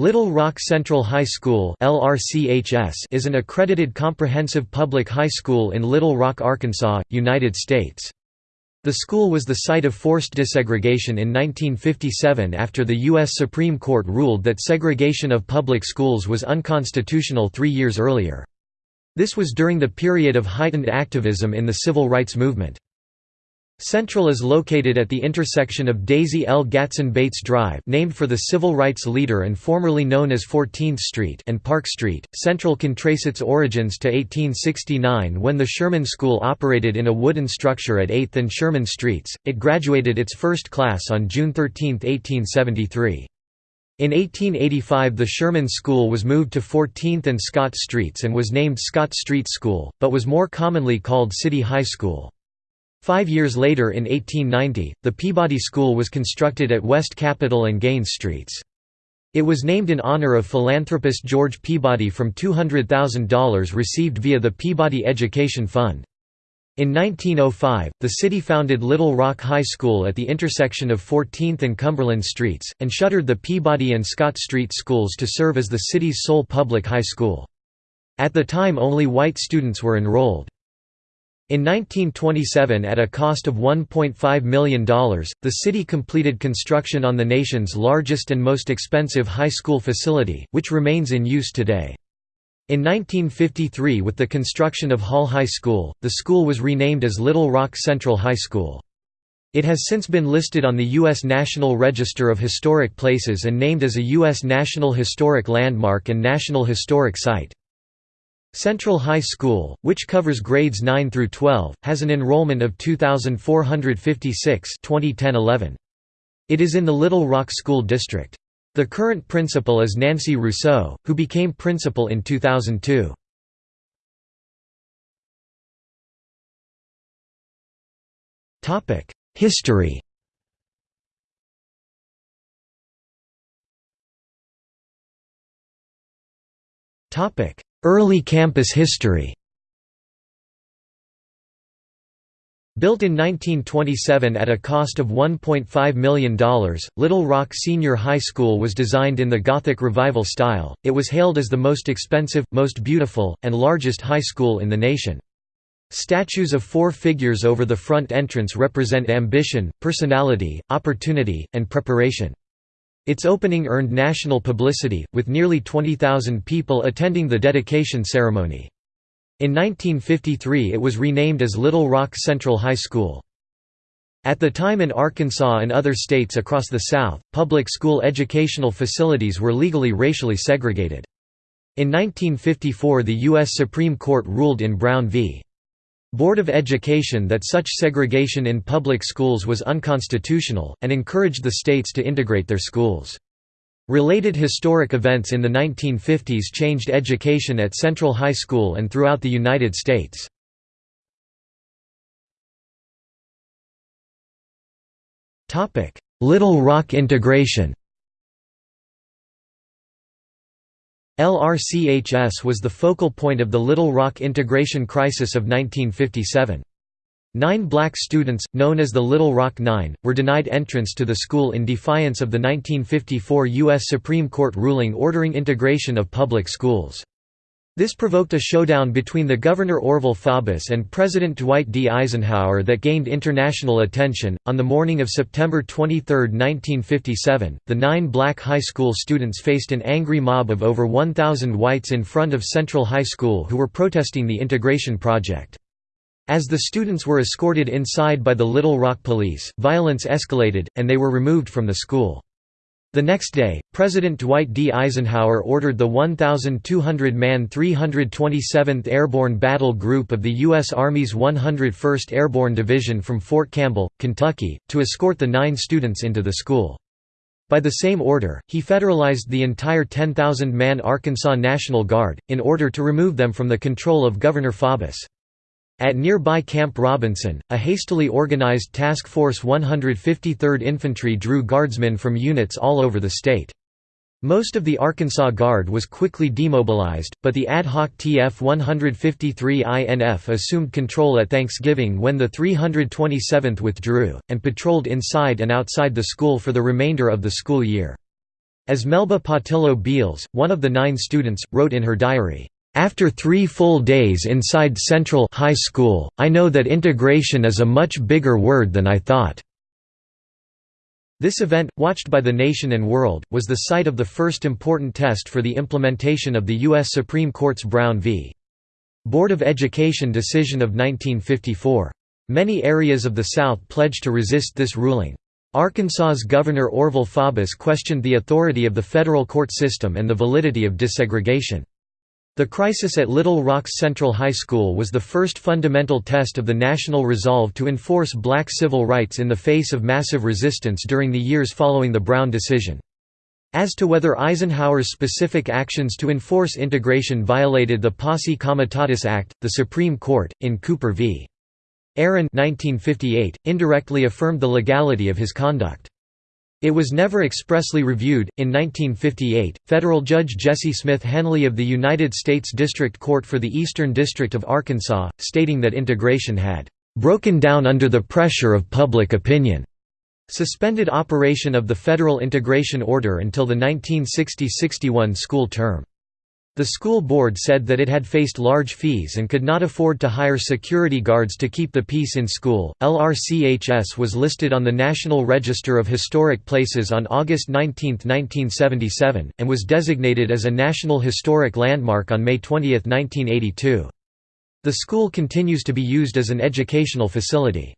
Little Rock Central High School is an accredited comprehensive public high school in Little Rock, Arkansas, United States. The school was the site of forced desegregation in 1957 after the U.S. Supreme Court ruled that segregation of public schools was unconstitutional three years earlier. This was during the period of heightened activism in the civil rights movement. Central is located at the intersection of Daisy L. Gatson Bates Drive named for the civil rights leader and formerly known as 14th Street and Park Street. Central can trace its origins to 1869 when the Sherman School operated in a wooden structure at 8th and Sherman Streets. It graduated its first class on June 13, 1873. In 1885 the Sherman School was moved to 14th and Scott Streets and was named Scott Street School, but was more commonly called City High School. Five years later in 1890, the Peabody School was constructed at West Capitol and Gaines Streets. It was named in honor of philanthropist George Peabody from $200,000 received via the Peabody Education Fund. In 1905, the city founded Little Rock High School at the intersection of 14th and Cumberland Streets, and shuttered the Peabody and Scott Street schools to serve as the city's sole public high school. At the time only white students were enrolled. In 1927 at a cost of $1.5 million, the city completed construction on the nation's largest and most expensive high school facility, which remains in use today. In 1953 with the construction of Hall High School, the school was renamed as Little Rock Central High School. It has since been listed on the U.S. National Register of Historic Places and named as a U.S. National Historic Landmark and National Historic Site. Central High School, which covers grades 9 through 12, has an enrollment of 2,456 2010-11. It is in the Little Rock School District. The current principal is Nancy Rousseau, who became principal in 2002. History Topic: Early campus history Built in 1927 at a cost of $1.5 million, Little Rock Senior High School was designed in the Gothic Revival style. It was hailed as the most expensive, most beautiful, and largest high school in the nation. Statues of four figures over the front entrance represent ambition, personality, opportunity, and preparation. Its opening earned national publicity, with nearly 20,000 people attending the dedication ceremony. In 1953 it was renamed as Little Rock Central High School. At the time in Arkansas and other states across the South, public school educational facilities were legally racially segregated. In 1954 the U.S. Supreme Court ruled in Brown v. Board of Education that such segregation in public schools was unconstitutional, and encouraged the states to integrate their schools. Related historic events in the 1950s changed education at Central High School and throughout the United States. Little Rock integration LRCHS was the focal point of the Little Rock integration crisis of 1957. Nine black students, known as the Little Rock Nine, were denied entrance to the school in defiance of the 1954 U.S. Supreme Court ruling ordering integration of public schools. This provoked a showdown between the Governor Orval Faubus and President Dwight D. Eisenhower that gained international attention. On the morning of September 23, 1957, the nine black high school students faced an angry mob of over 1,000 whites in front of Central High School who were protesting the integration project. As the students were escorted inside by the Little Rock police, violence escalated, and they were removed from the school. The next day, President Dwight D. Eisenhower ordered the 1,200-man 327th Airborne Battle Group of the U.S. Army's 101st Airborne Division from Fort Campbell, Kentucky, to escort the nine students into the school. By the same order, he federalized the entire 10,000-man Arkansas National Guard, in order to remove them from the control of Governor Faubus. At nearby Camp Robinson, a hastily organized Task Force 153rd Infantry drew guardsmen from units all over the state. Most of the Arkansas Guard was quickly demobilized, but the ad hoc TF-153 INF assumed control at Thanksgiving when the 327th withdrew, and patrolled inside and outside the school for the remainder of the school year. As Melba Pattillo Beals, one of the nine students, wrote in her diary, "...after three full days inside Central High School, I know that integration is a much bigger word than I thought." This event, watched by the nation and world, was the site of the first important test for the implementation of the U.S. Supreme Court's Brown v. Board of Education decision of 1954. Many areas of the South pledged to resist this ruling. Arkansas's Governor Orval Faubus questioned the authority of the federal court system and the validity of desegregation. The crisis at Little Rock's Central High School was the first fundamental test of the national resolve to enforce black civil rights in the face of massive resistance during the years following the Brown decision. As to whether Eisenhower's specific actions to enforce integration violated the Posse Comitatus Act, the Supreme Court, in Cooper v. Aaron 1958, indirectly affirmed the legality of his conduct. It was never expressly reviewed. In 1958, federal judge Jesse Smith Henley of the United States District Court for the Eastern District of Arkansas, stating that integration had broken down under the pressure of public opinion, suspended operation of the federal integration order until the 1960–61 school term. The school board said that it had faced large fees and could not afford to hire security guards to keep the peace in school. LRCHS was listed on the National Register of Historic Places on August 19, 1977, and was designated as a National Historic Landmark on May 20, 1982. The school continues to be used as an educational facility.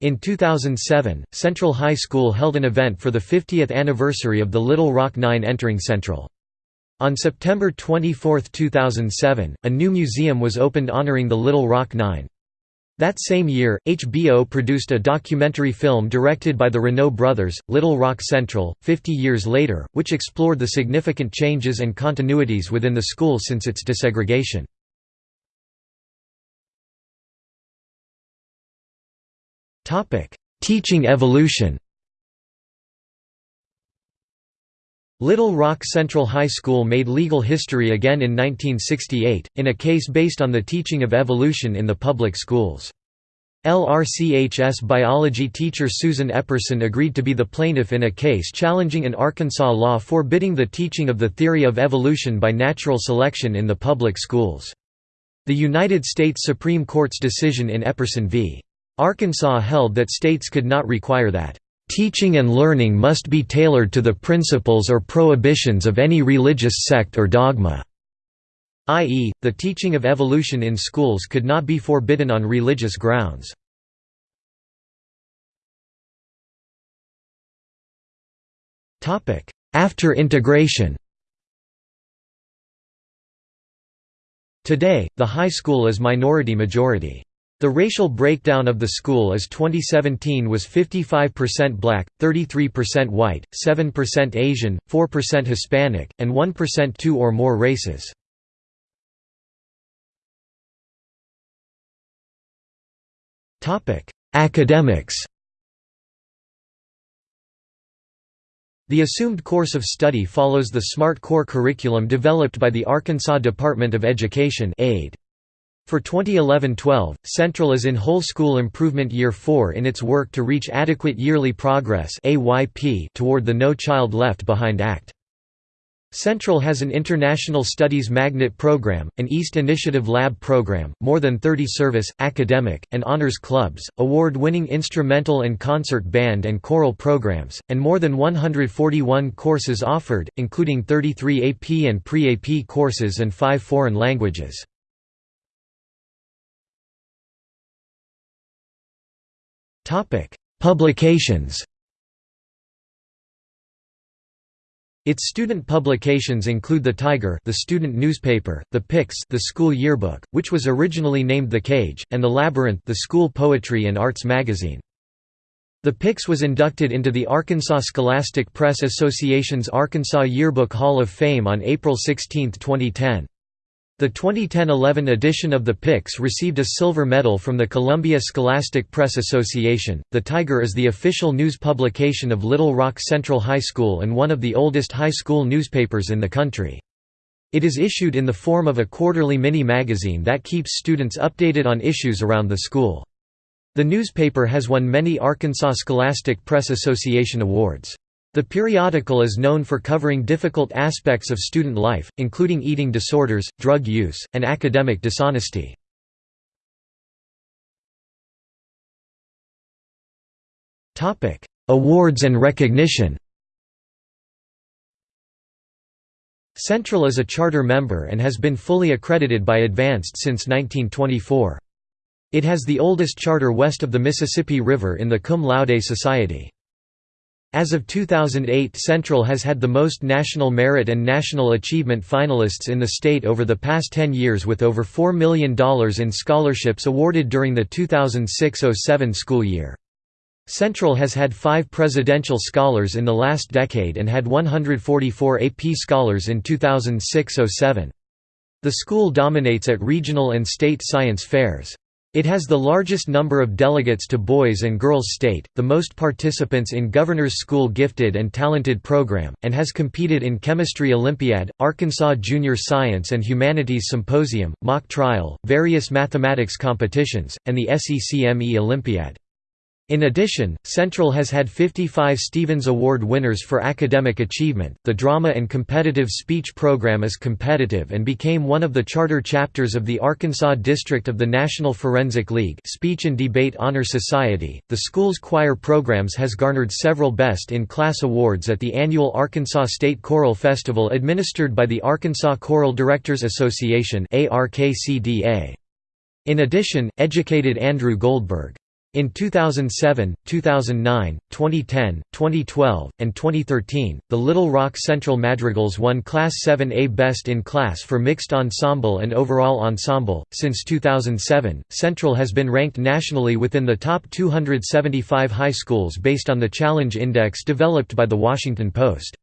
In 2007, Central High School held an event for the 50th anniversary of the Little Rock Nine entering Central. On September 24, 2007, a new museum was opened honoring the Little Rock Nine. That same year, HBO produced a documentary film directed by the Renaud brothers, Little Rock Central, 50 years later, which explored the significant changes and continuities within the school since its desegregation. Teaching evolution Little Rock Central High School made legal history again in 1968, in a case based on the teaching of evolution in the public schools. LRCHS biology teacher Susan Epperson agreed to be the plaintiff in a case challenging an Arkansas law forbidding the teaching of the theory of evolution by natural selection in the public schools. The United States Supreme Court's decision in Epperson v. Arkansas held that states could not require that Teaching and learning must be tailored to the principles or prohibitions of any religious sect or dogma." i.e., the teaching of evolution in schools could not be forbidden on religious grounds. After integration Today, the high school is minority-majority. The racial breakdown of the school as 2017 was 55% black, 33% white, 7% Asian, 4% Hispanic, and 1% two or more races. Academics The assumed course of study follows the SMART core curriculum developed by the Arkansas Department of Education AID. For 2011-12, Central is in Whole School Improvement Year 4 in its work to reach adequate yearly progress toward the No Child Left Behind Act. Central has an International Studies Magnet program, an East Initiative Lab program, more than 30 service, academic, and honors clubs, award-winning instrumental and concert band and choral programs, and more than 141 courses offered, including 33 AP and pre-AP courses and five foreign languages. Topic: Publications. Its student publications include The Tiger, the student newspaper, The Pyx, the school yearbook, which was originally named The Cage, and The Labyrinth, the school poetry and arts magazine. The Pyx was inducted into the Arkansas Scholastic Press Association's Arkansas Yearbook Hall of Fame on April 16, 2010. The 2010–11 edition of the Pyx received a silver medal from the Columbia Scholastic Press Association. The Tiger is the official news publication of Little Rock Central High School and one of the oldest high school newspapers in the country. It is issued in the form of a quarterly mini-magazine that keeps students updated on issues around the school. The newspaper has won many Arkansas Scholastic Press Association awards. The periodical is known for covering difficult aspects of student life, including eating disorders, drug use, and academic dishonesty. Awards and recognition Central is a charter member and has been fully accredited by Advanced since 1924. It has the oldest charter west of the Mississippi River in the Cum Laude Society. As of 2008 Central has had the most National Merit and National Achievement finalists in the state over the past 10 years with over $4 million in scholarships awarded during the 2006–07 school year. Central has had five presidential scholars in the last decade and had 144 AP scholars in 2006–07. The school dominates at regional and state science fairs. It has the largest number of delegates to Boys and Girls State, the most participants in Governor's School Gifted and Talented program, and has competed in Chemistry Olympiad, Arkansas Junior Science and Humanities Symposium, Mock Trial, various mathematics competitions, and the SECME Olympiad. In addition, Central has had 55 Stevens Award winners for academic achievement. The drama and competitive speech program is competitive and became one of the charter chapters of the Arkansas District of the National Forensic League Speech and Debate Honor Society. The school's choir programs has garnered several Best in Class awards at the annual Arkansas State Choral Festival administered by the Arkansas Choral Directors Association (ARKCDA). In addition, educated Andrew Goldberg in 2007, 2009, 2010, 2012, and 2013, the Little Rock Central Madrigals won Class 7A Best in Class for Mixed Ensemble and Overall Ensemble. Since 2007, Central has been ranked nationally within the top 275 high schools based on the Challenge Index developed by The Washington Post.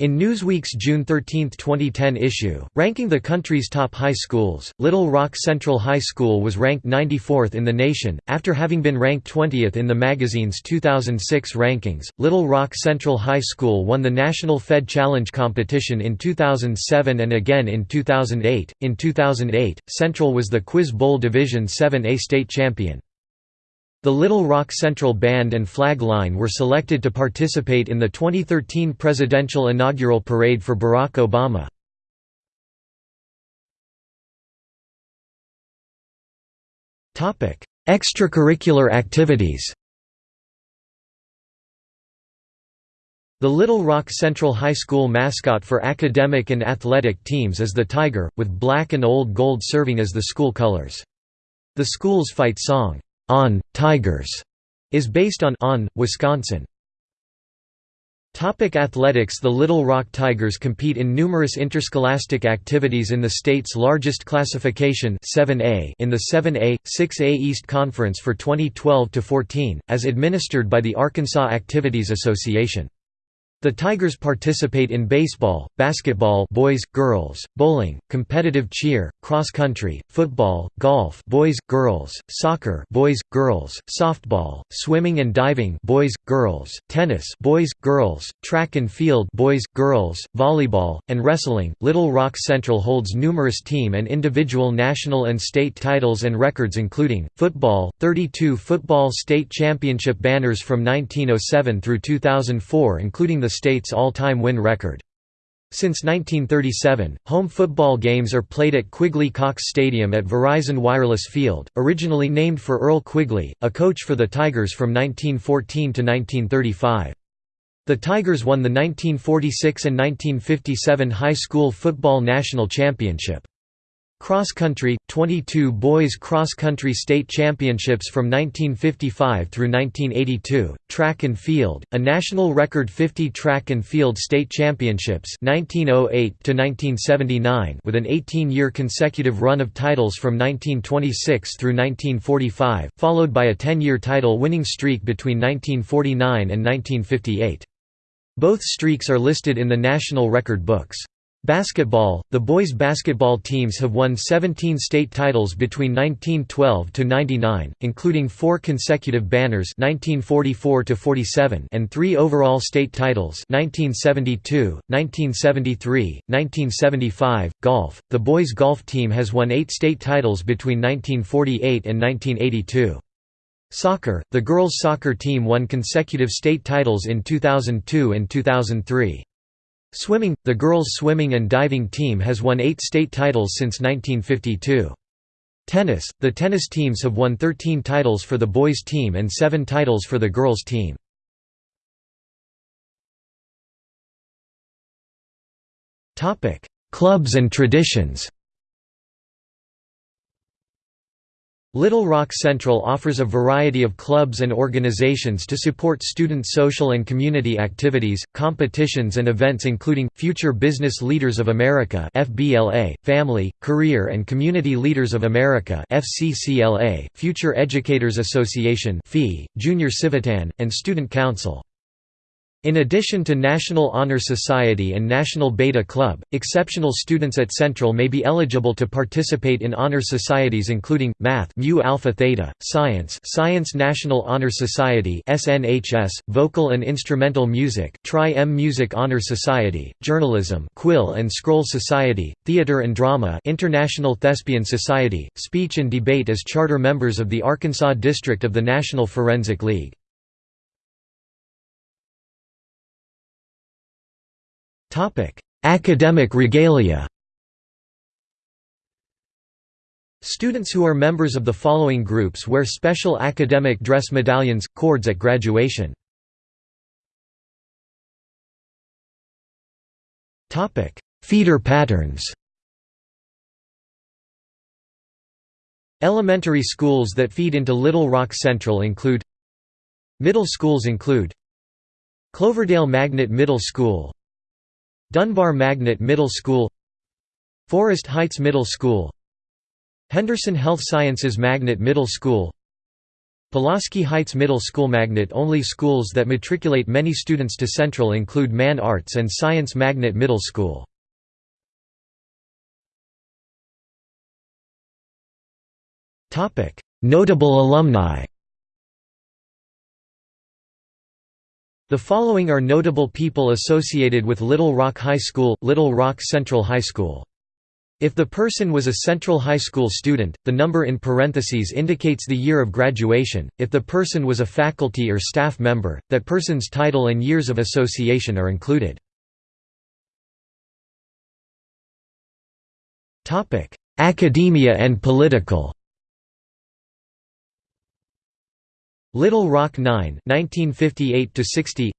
In Newsweek's June 13, 2010 issue, ranking the country's top high schools, Little Rock Central High School was ranked 94th in the nation, after having been ranked 20th in the magazine's 2006 rankings. Little Rock Central High School won the National Fed Challenge competition in 2007 and again in 2008. In 2008, Central was the Quiz Bowl Division 7A state champion. The Little Rock Central Band and Flag Line were selected to participate in the 2013 presidential inaugural parade for Barack Obama. Extracurricular activities The Little Rock Central High School mascot for academic and athletic teams is the Tiger, with black and old gold serving as the school colors. The school's fight song, on Tigers is based on on Wisconsin. Topic athletics The Little Rock Tigers compete in numerous interscholastic activities in the state's largest classification 7A in the 7A, 6A East Conference for 2012–14, as administered by the Arkansas Activities Association. The Tigers participate in baseball, basketball boys, girls, bowling, competitive cheer, cross country, football, golf boys, girls, soccer boys, girls, softball, swimming and diving boys, girls, tennis boys, girls, track and field boys, girls, volleyball, and wrestling. Little Rock Central holds numerous team and individual national and state titles and records including football, 32 football state championship banners from 1907 through 2004 including the state's all-time win record. Since 1937, home football games are played at Quigley Cox Stadium at Verizon Wireless Field, originally named for Earl Quigley, a coach for the Tigers from 1914 to 1935. The Tigers won the 1946 and 1957 high school football national championship. Cross country, 22 boys cross country state championships from 1955 through 1982, track and field, a national record 50 track and field state championships 1908 to 1979 with an 18-year consecutive run of titles from 1926 through 1945, followed by a 10-year title winning streak between 1949 and 1958. Both streaks are listed in the National Record Books. Basketball The boys' basketball teams have won 17 state titles between 1912 to 99, including four consecutive banners 1944 to 47 and three overall state titles 1972, 1973, 1975. Golf The boys' golf team has won eight state titles between 1948 and 1982. Soccer – The girls' soccer team won consecutive state titles in 2002 and 2003. Swimming – The girls' swimming and diving team has won eight state titles since 1952. Tennis – The tennis teams have won 13 titles for the boys' team and 7 titles for the girls' team. Clubs and traditions Little Rock Central offers a variety of clubs and organizations to support student social and community activities, competitions and events including, Future Business Leaders of America FBLA, Family, Career and Community Leaders of America FCCLA, Future Educators Association FEE, Junior Civitan, and Student Council. In addition to National Honor Society and National Beta Club, exceptional students at Central may be eligible to participate in honor societies including Math Mu Alpha Theta, Science Science National Honor Society (SNHS), Vocal and Instrumental Music Tri-M Music Honor Society, Journalism Quill and Scroll Society, Theater and Drama International Thespian Society, Speech and Debate as charter members of the Arkansas District of the National Forensic League. Academic regalia. Students who are members of the following groups wear special academic dress medallions, cords at graduation. Topic: Feeder patterns. Elementary schools that feed into Little Rock Central include Middle schools include Cloverdale Magnet Middle School Dunbar Magnet Middle School Forest Heights Middle School Henderson Health Sciences Magnet Middle School Pulaski Heights Middle School Magnet-only schools that matriculate many students to Central include Mann Arts and Science Magnet Middle School. Notable alumni The following are notable people associated with Little Rock High School, Little Rock Central High School. If the person was a Central High School student, the number in parentheses indicates the year of graduation. If the person was a faculty or staff member, that person's title and years of association are included. Academia and political. Little Rock 9 1958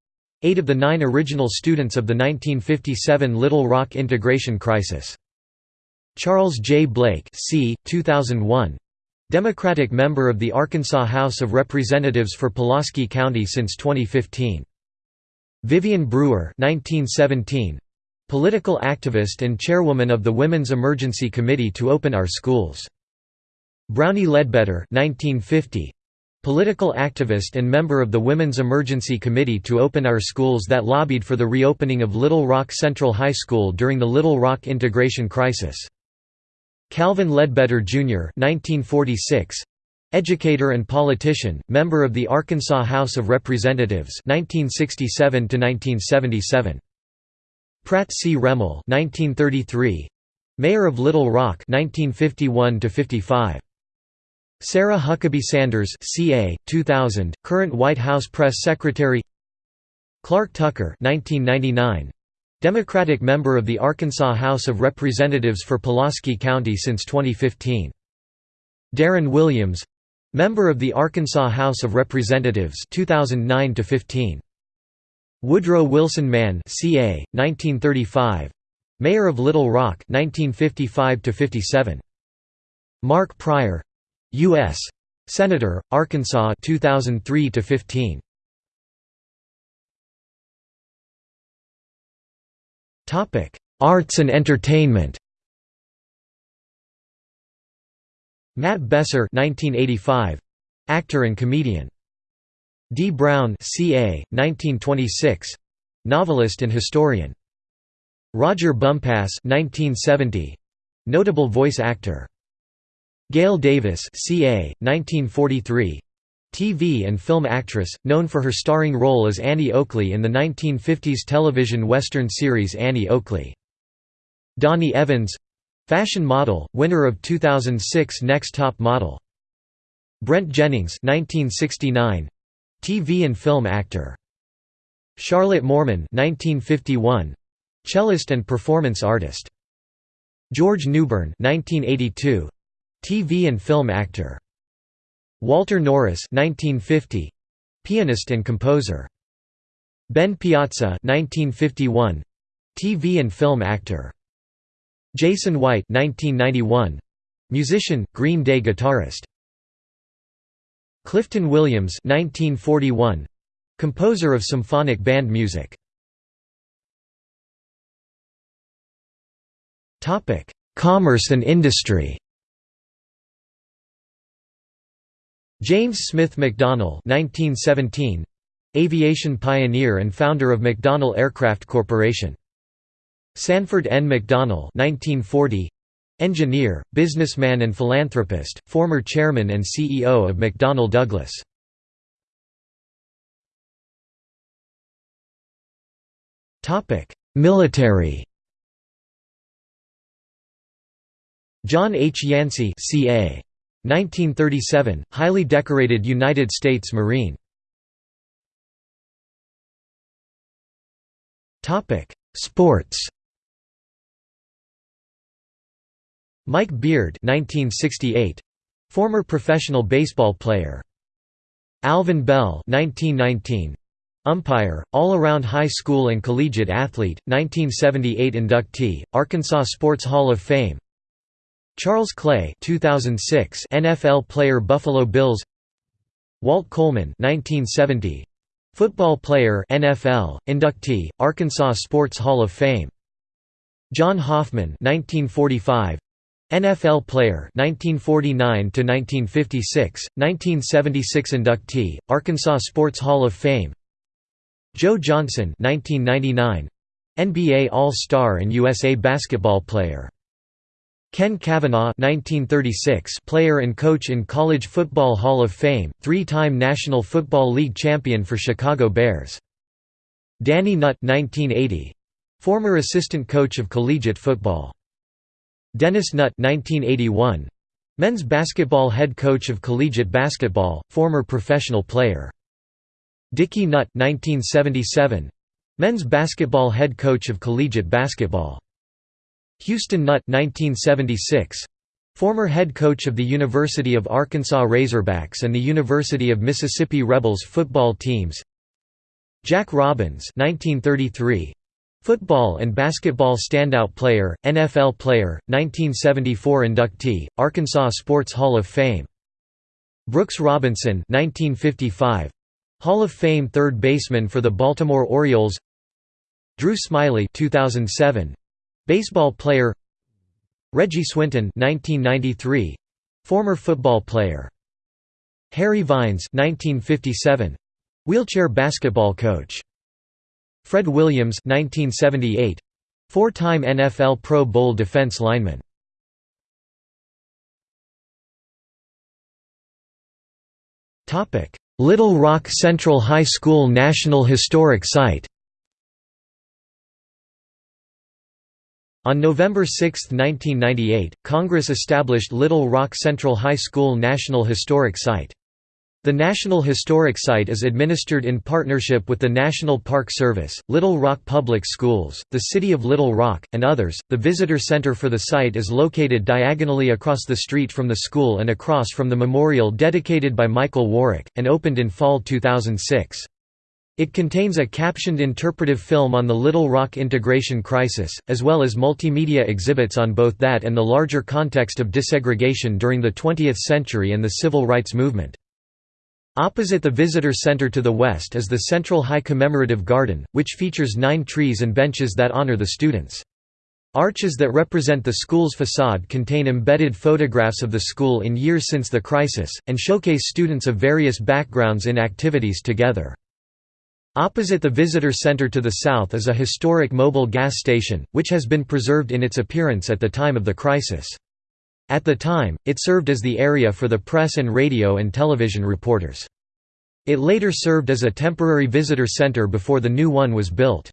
Eight of the nine original students of the 1957 Little Rock integration crisis. Charles J. Blake c. 2001. Democratic member of the Arkansas House of Representatives for Pulaski County since 2015. Vivian Brewer 1917. Political activist and chairwoman of the Women's Emergency Committee to Open Our Schools. Brownie Ledbetter 1950. Political activist and member of the Women's Emergency Committee to Open Our Schools that lobbied for the reopening of Little Rock Central High School during the Little Rock integration crisis. Calvin Ledbetter, Jr. 1946. Educator and politician, member of the Arkansas House of Representatives 1967 1977. Pratt C. Remmel 1933. Mayor of Little Rock 1951 55. Sarah Huckabee Sanders CA, 2000, current White House Press Secretary Clark Tucker 1999, Democratic member of the Arkansas House of Representatives for Pulaski County since 2015. Darrin Williams Member of the Arkansas House of Representatives 2009 to 15. Woodrow Wilson Mann CA 1935 Mayor of Little Rock 1955 to 57 Mark Pryor U.S. Senator, Arkansas 2003 to 15. Topic: Arts and entertainment. Matt Besser 1985, actor and comedian. Dee Brown CA 1926, novelist and historian. Roger Bumpass 1970, notable voice actor. Gail Davis CA, 1943. TV and film actress, known for her starring role as Annie Oakley in the 1950s television western series Annie Oakley. Dani Evans Fashion model, winner of 2006 Next Top Model. Brent Jennings 1969 TV and film actor Charlotte Moorman 1951 cellist and performance artist George Newbern 1982 TV and film actor. Walter Norris 1950 pianist and composer. Ben Piazza 1951 TV and film actor. Jason White 1991 musician Green Day guitarist. Clifton Williams 1941 composer of symphonic band music. Topic commerce and industry James Smith McDonnell 1917 aviation pioneer and founder of McDonnell Aircraft Corporation Sanford N. McDonnell 1940 engineer, businessman and philanthropist, former chairman and CEO of McDonnell Douglas. Military John H. Yancey CA 1937 highly decorated United States Marine. Sports. Mike Beard 1968 former professional baseball player. Alvin Bell 1919 umpire all-around high school and collegiate athlete 1978 inductee Arkansas Sports Hall of Fame Charles Clay 2006 NFL player Buffalo Bills. Walt Coleman 1970 football player NFL inductee Arkansas Sports Hall of Fame. John Hoffman 1945 NFL player 1949 to 1956 1976 inductee Arkansas Sports Hall of Fame. Joe Johnson 1999 NBA All-Star and USA basketball player Ken Kavanaugh 1936 player and coach in College Football Hall of Fame, three-time National Football League champion for Chicago Bears. Danny Nutt 1980 former assistant coach of collegiate football. Dennis Nutt 1981 men's basketball head coach of collegiate basketball, former professional player. Dickie Nutt 1977 men's basketball head coach of collegiate basketball. Houston Nutt 1976 former head coach of the University of Arkansas Razorbacks and the University of Mississippi Rebels football teams. Jack Robbins 1933 Football and basketball standout player, NFL player, 1974 inductee, Arkansas Sports Hall of Fame. Brooks Robinson 1955 Hall of Fame third baseman for the Baltimore Orioles. Drew Smiley 2007 Baseball player Reggie Swinton 1993 Former football player Harry Vines 1957 Wheelchair basketball coach Fred Williams 1978 Four-time NFL Pro Bowl defense lineman Little Rock Central High School National Historic Site On November 6, 1998, Congress established Little Rock Central High School National Historic Site. The National Historic Site is administered in partnership with the National Park Service, Little Rock Public Schools, the City of Little Rock, and others. The visitor center for the site is located diagonally across the street from the school and across from the memorial dedicated by Michael Warwick, and opened in fall 2006. It contains a captioned interpretive film on the Little Rock integration crisis, as well as multimedia exhibits on both that and the larger context of desegregation during the 20th century and the civil rights movement. Opposite the visitor center to the west is the Central High Commemorative Garden, which features nine trees and benches that honor the students. Arches that represent the school's facade contain embedded photographs of the school in years since the crisis, and showcase students of various backgrounds in activities together. Opposite the visitor center to the south is a historic Mobil gas station, which has been preserved in its appearance at the time of the crisis. At the time, it served as the area for the press and radio and television reporters. It later served as a temporary visitor center before the new one was built.